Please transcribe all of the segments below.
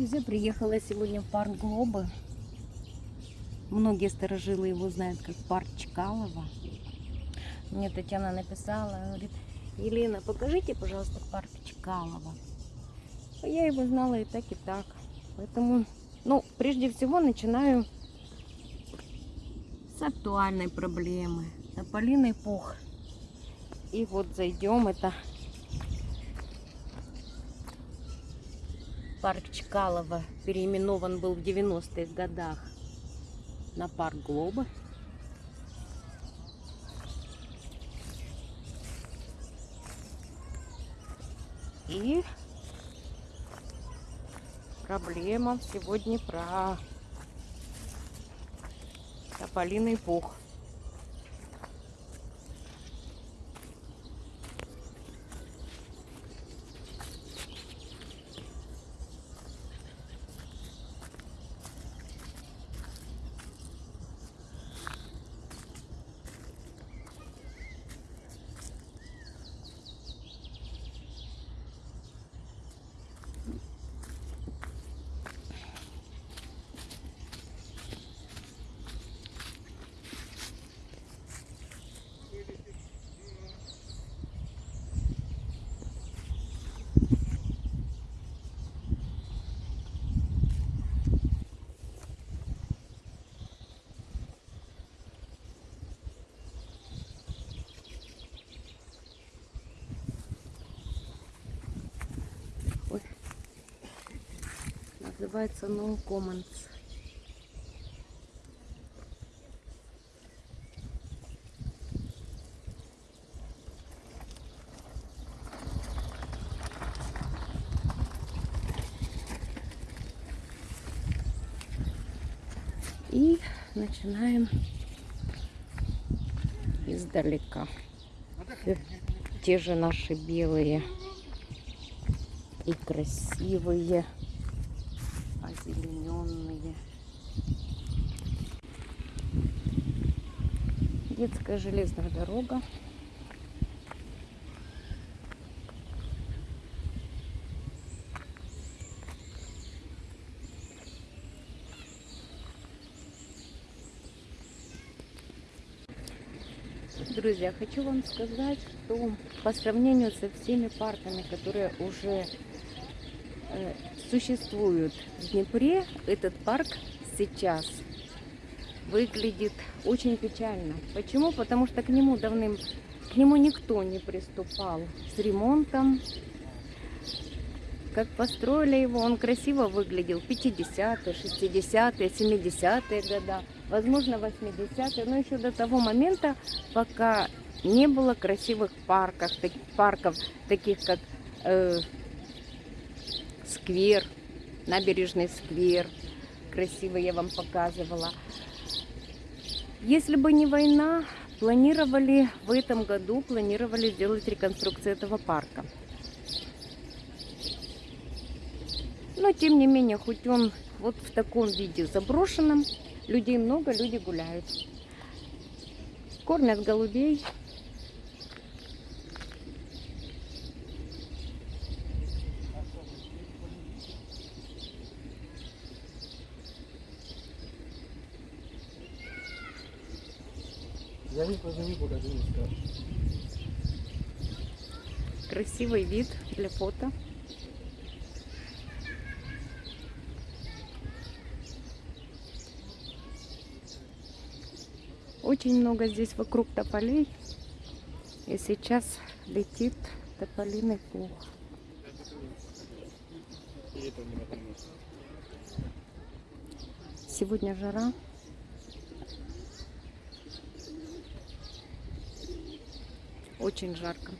Друзья, приехала сегодня в парк Глоба. Многие сторожилы его знают как парк Чкалова. Мне Татьяна написала, говорит, Елена, покажите, пожалуйста, парк Чкалова. А Я его знала и так, и так. Поэтому, ну, прежде всего начинаю с актуальной проблемы. Тополиный пух. И вот зайдем, это парк Чкалова. Переименован был в 90-х годах на парк Глоба. И проблема сегодня про тополиный пух. Называется No Commons. И начинаем издалека. Те же наши белые и красивые, Детская железная дорога. Друзья, хочу вам сказать, что по сравнению со всеми парками, которые уже э, существуют в Днепре, этот парк сейчас выглядит очень печально. Почему? Потому что к нему давным, к нему никто не приступал с ремонтом. Как построили его, он красиво выглядел 50-е, 60-е, 70-е года, возможно 80-е, но еще до того момента, пока не было красивых парков, так- парков таких как э, сквер, набережный сквер, красивый я вам показывала. Если бы не война, планировали в этом году, планировали сделать реконструкцию этого парка. Но тем не менее, хоть он вот в таком виде заброшенном, людей много, люди гуляют. Кормят голубей. Я не позови, пока ты не скажешь. Красивый вид для фото. Очень много здесь вокруг тополей. И сейчас летит тополиный пух. Сегодня жара. Очень жарко.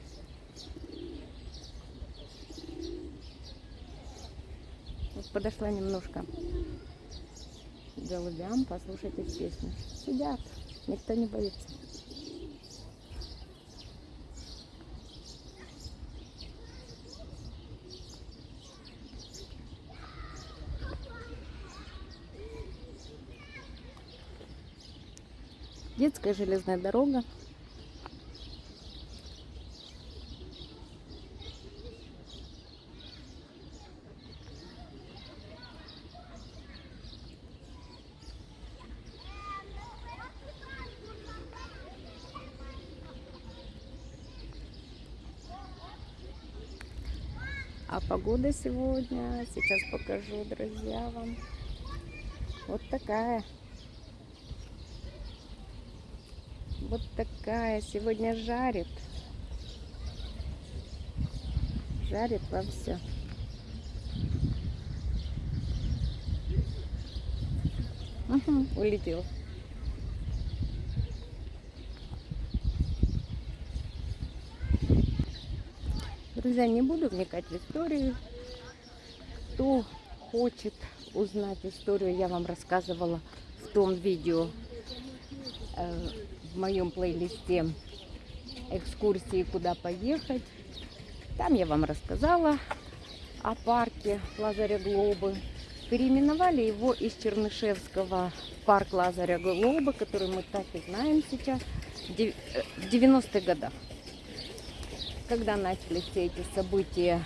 Вот подошла немножко голубям послушать их песню. Сидят, никто не боится. Детская железная дорога. А погода сегодня, сейчас покажу, друзья, вам. Вот такая. Вот такая. Сегодня жарит. Жарит во все. Угу, улетел. Друзья, не буду вникать в историю. Кто хочет узнать историю, я вам рассказывала в том видео э, в моем плейлисте экскурсии, куда поехать. Там я вам рассказала о парке Лазаря Глобы. Переименовали его из Чернышевского парк Лазаря Глобы, который мы так и знаем сейчас, в дев- э, в 90-х годах. Когда начались все эти события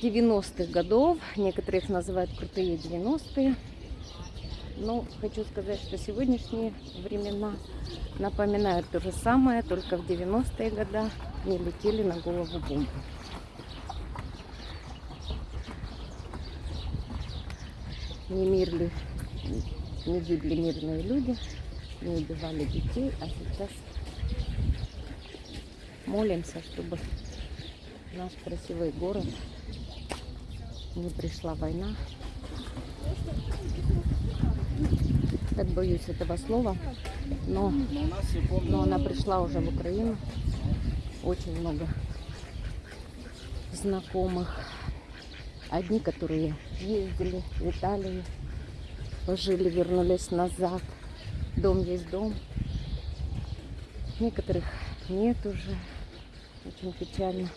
90-х годов, некоторые их называют крутые 90-е. Но хочу сказать, что сегодняшние времена напоминают то же самое, только в 90-е годы не летели на голову бомбы. Не мирли, не гибли мирные люди, не убивали детей, а сейчас молимся, чтобы наш красивый город не пришла война. Так боюсь этого слова, но, но она пришла уже в Украину. Очень много знакомых. Одни, которые ездили в Италию, пожили, вернулись назад. Дом есть дом. Некоторых нет уже. Очень печально.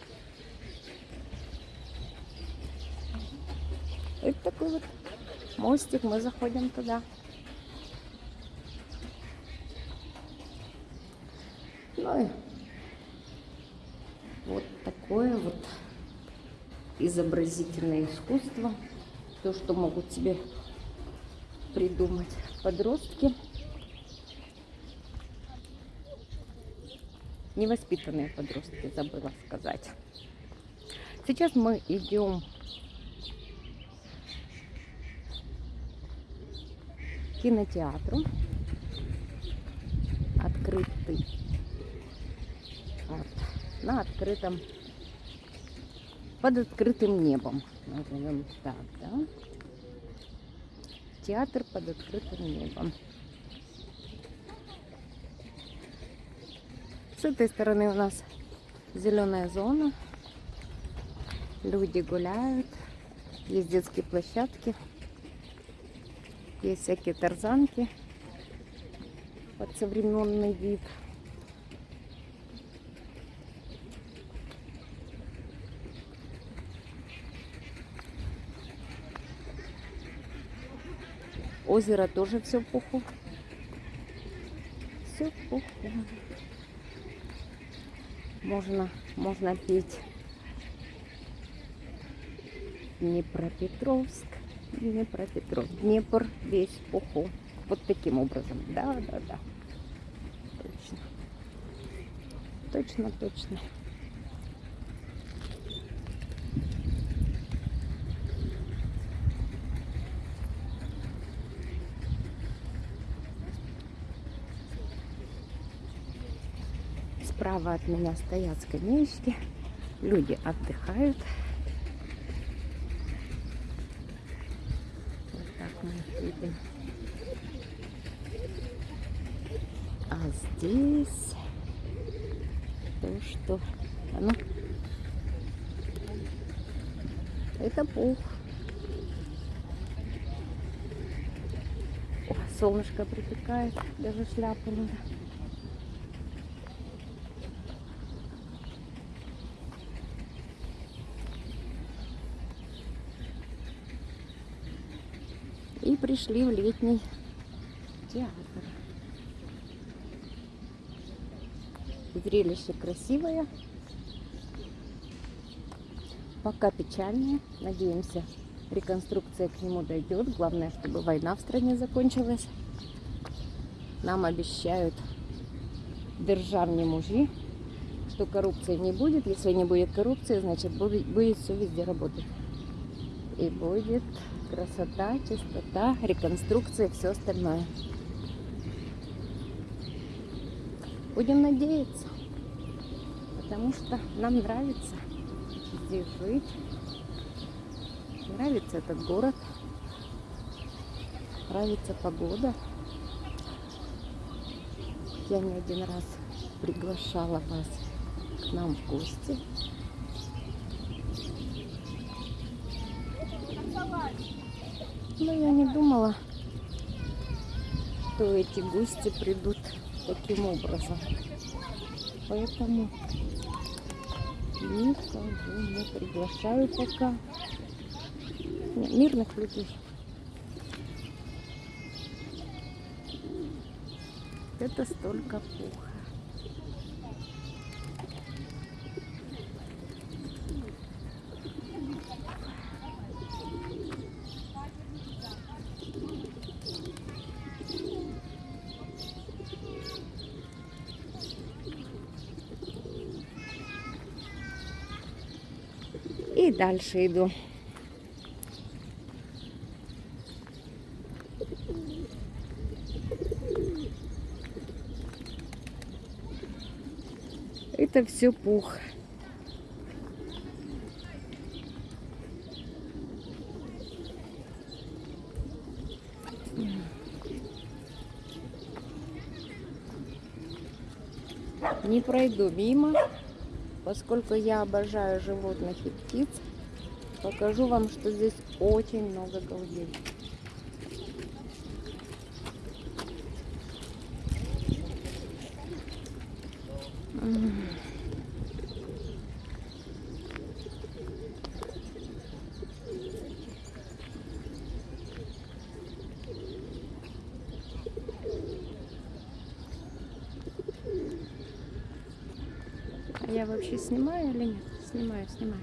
Это такой вот мостик, мы заходим туда. Ну и вот такое вот изобразительное искусство. То, что могут себе придумать подростки. Невоспитанные подростки, забыла сказать. Сейчас мы идем к кинотеатру. Открытый. Вот. На открытом под открытым небом. Назовем так, да? Театр под открытым небом. С этой стороны у нас зеленая зона. Люди гуляют. Есть детские площадки. Есть всякие тарзанки под современный вид. Озеро тоже все в пуху. Все в пуху. Можно, можно петь Днепропетровск, Днепропетровск, Днепр весь в пуху. Вот таким образом. Да, да, да. Точно. Точно, точно. Справа от меня стоят скамеечки. Люди отдыхают. Вот так мы видим. А здесь то, что... А ну. Это пух. О, солнышко припекает, даже шляпу надо. И пришли в летний театр. Зрелище красивое. Пока печальное. Надеемся, реконструкция к нему дойдет. Главное, чтобы война в стране закончилась. Нам обещают державні мужі, что коррупции не будет. Если не будет коррупции, значит будет все везде работать. И будет красота, чистота, реконструкция и все остальное. Будем надеяться. Потому что нам нравится здесь жить. Нравится этот город. Нравится погода. Я не один раз приглашала вас к нам в гости. Но я не думала, что эти гости придут таким образом. Поэтому никого не приглашаю пока. Не, мирных людей. Это столько пуха. Дальше иду. Это все пух. Не пройду мимо, поскольку я обожаю животных и птиц. Покажу вам, что здесь очень много голубей. М. А Я вообще снимаю или нет? Снимаю, снимаю.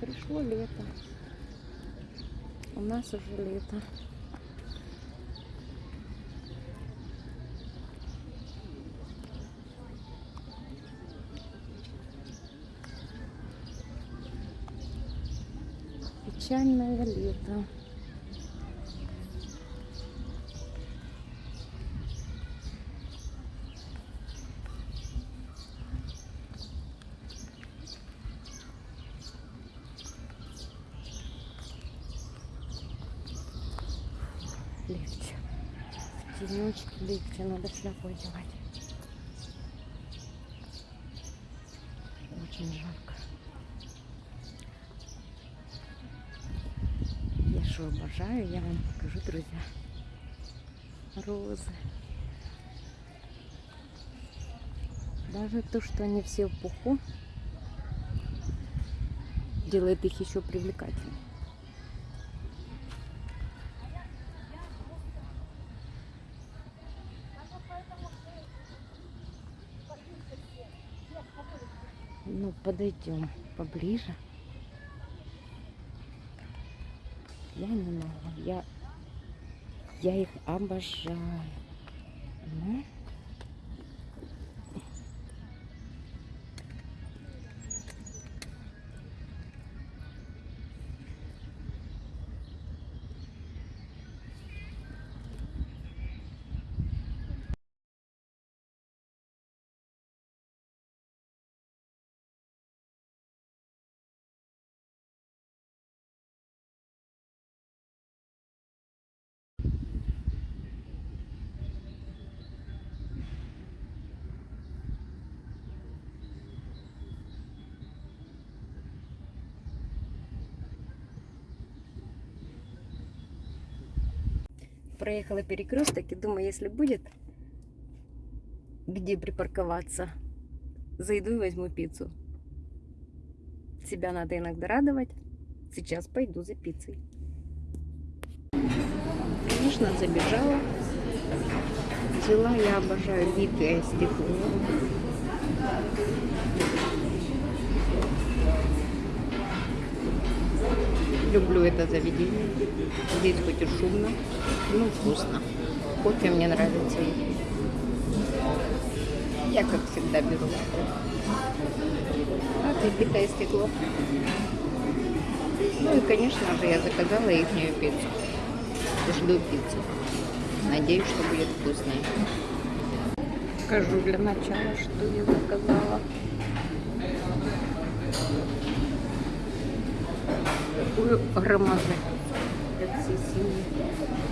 Пришло лето. У нас уже лето. Печальное лето. Шляпу одевать. Очень жарко. Я что обожаю, я вам покажу, друзья. Розы. Даже то, что они все в пуху, делает их еще привлекательнее. Ну, подойдем поближе. Я не могу. Я, я их обожаю. Ну. Проехала перекресток и думаю, если будет где припарковаться, зайду и возьму пиццу. Себя надо иногда радовать. Сейчас пойду за пиццей. Конечно, забежала. Взяла, я обожаю битое стекло. Люблю это заведение. Здесь хоть и шумно, но вкусно. Кофе мне нравится. Я, как всегда, беру. Вот и китайский плов. Ну и, конечно же, я заказала их пиццу. Жду пиццу. Надеюсь, что будет вкусная. Скажу для начала, что я заказала. Такую громадную для всей семьи.